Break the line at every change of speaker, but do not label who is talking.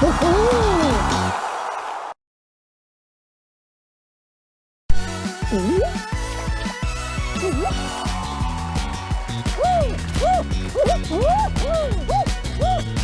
ほほー
えっ